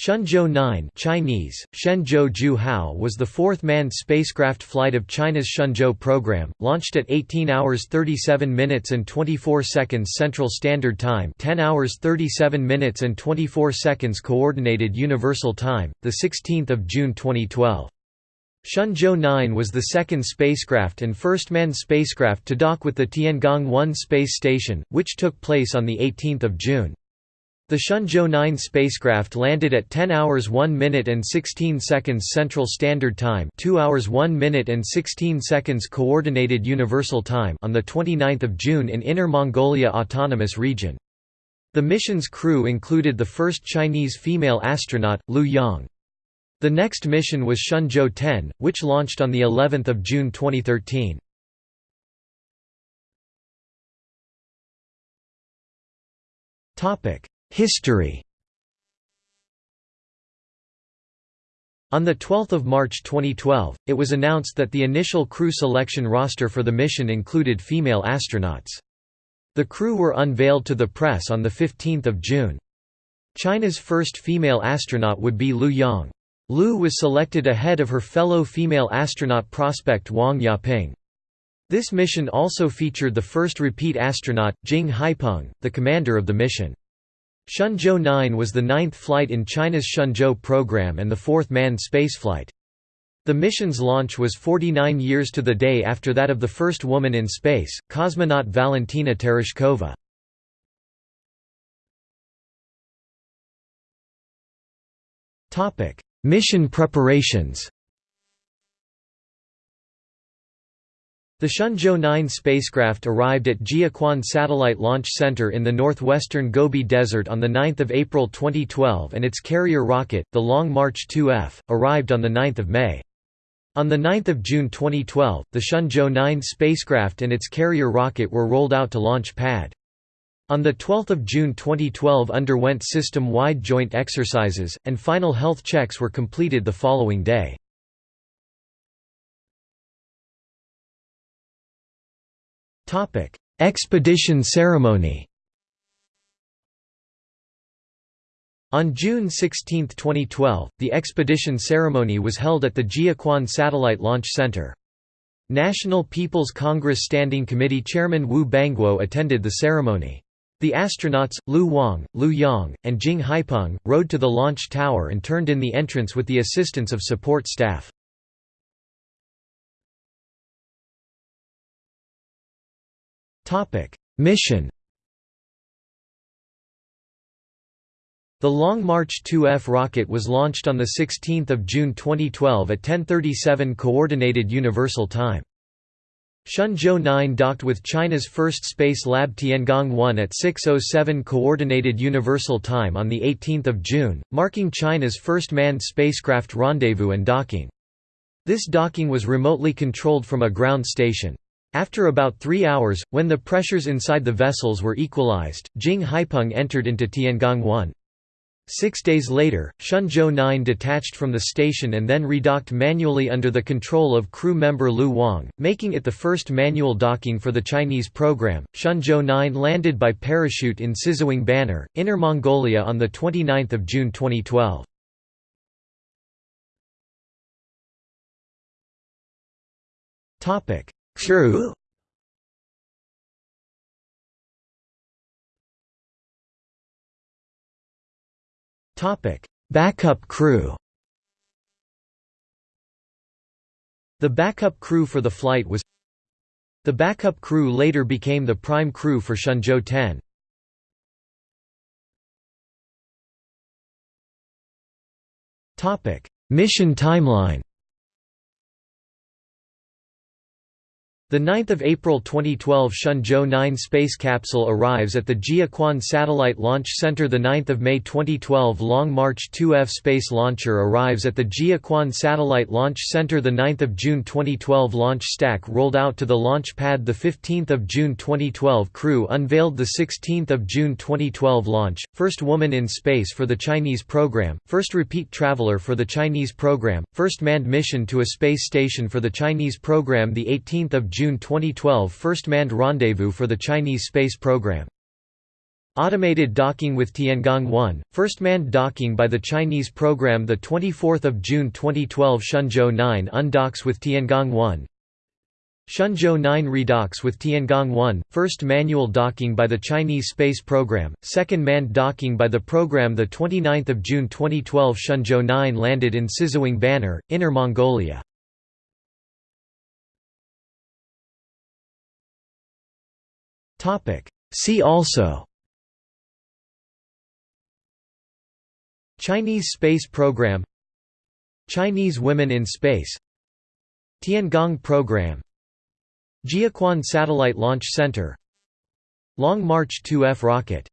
Shenzhou 9 Chinese, Shenzhou Hao was the fourth manned spacecraft flight of China's Shenzhou program, launched at 18 hours 37 minutes and 24 seconds Central Standard Time 10 hours 37 minutes and 24 seconds Coordinated Universal Time, 16 June 2012. Shenzhou 9 was the second spacecraft and first manned spacecraft to dock with the Tiangong-1 space station, which took place on 18 June. The Shenzhou 9 spacecraft landed at 10 hours 1 minute and 16 seconds Central Standard Time 2 hours 1 minute and 16 seconds Coordinated Universal Time on 29 June in Inner Mongolia Autonomous Region. The mission's crew included the first Chinese female astronaut, Liu Yang. The next mission was Shenzhou 10, which launched on the 11th of June 2013. Topic History On 12 March 2012, it was announced that the initial crew selection roster for the mission included female astronauts. The crew were unveiled to the press on 15 June. China's first female astronaut would be Liu Yang. Liu was selected ahead of her fellow female astronaut prospect Wang Yaping. This mission also featured the first repeat astronaut, Jing Haipeng, the commander of the mission. Shenzhou 9 was the ninth flight in China's Shenzhou program and the fourth manned spaceflight. The mission's launch was 49 years to the day after that of the first woman in space, cosmonaut Valentina Tereshkova. Mission preparations The Shenzhou 9 spacecraft arrived at Jiuquan Satellite Launch Center in the northwestern Gobi Desert on 9 April 2012 and its carrier rocket, the Long March 2F, arrived on 9 May. On 9 June 2012, the Shenzhou 9 spacecraft and its carrier rocket were rolled out to launch pad. On 12 June 2012 underwent system-wide joint exercises, and final health checks were completed the following day. Expedition ceremony On June 16, 2012, the expedition ceremony was held at the Jiuquan Satellite Launch Center. National People's Congress Standing Committee Chairman Wu Bangguo attended the ceremony. The astronauts, Liu Wang, Liu Yang, and Jing Haipeng, rode to the launch tower and turned in the entrance with the assistance of support staff. Mission The Long March 2F rocket was launched on 16 June 2012 at 10.37 Coordinated Universal Time. Shenzhou 9 docked with China's first space lab Tiangong-1 at 6.07 Coordinated Universal Time on the 18th of June, marking China's first manned spacecraft rendezvous and docking. This docking was remotely controlled from a ground station. After about three hours, when the pressures inside the vessels were equalized, Jing Haipeng entered into Tiangong-1. Six days later, Shenzhou 9 detached from the station and then redocked manually under the control of crew member Liu Wang, making it the first manual docking for the Chinese program. Shenzhou 9 landed by parachute in Siziwang Banner, Inner Mongolia on 29 June 2012. Crew Topic: Backup crew. The backup crew for the flight was The backup crew later became the prime crew for Shenzhou 10. Topic: Mission timeline. The 9th of April 2012 Shenzhou 9 space capsule arrives at the Jiuquan Satellite Launch Center. The 9th of May 2012 Long March 2F space launcher arrives at the Jiuquan Satellite Launch Center. The 9th of June 2012 launch stack rolled out to the launch pad. The 15th of June 2012 crew unveiled the 16th of June 2012 launch. First woman in space for the Chinese program. First repeat traveler for the Chinese program. First manned mission to a space station for the Chinese program. The 18th of June 2012 first manned rendezvous for the Chinese space program. Automated docking with Tiangong-1, first manned docking by the Chinese program 24 June 2012 Shenzhou 9 undocks with Tiangong-1 Shenzhou 9 redocks with Tiangong-1, first manual docking by the Chinese space program, second manned docking by the program 29 June 2012 Shenzhou 9 landed in Siziwang Banner, Inner Mongolia. See also Chinese space program Chinese women in space Tiangong program Jiuquan Satellite Launch Center Long March 2F rocket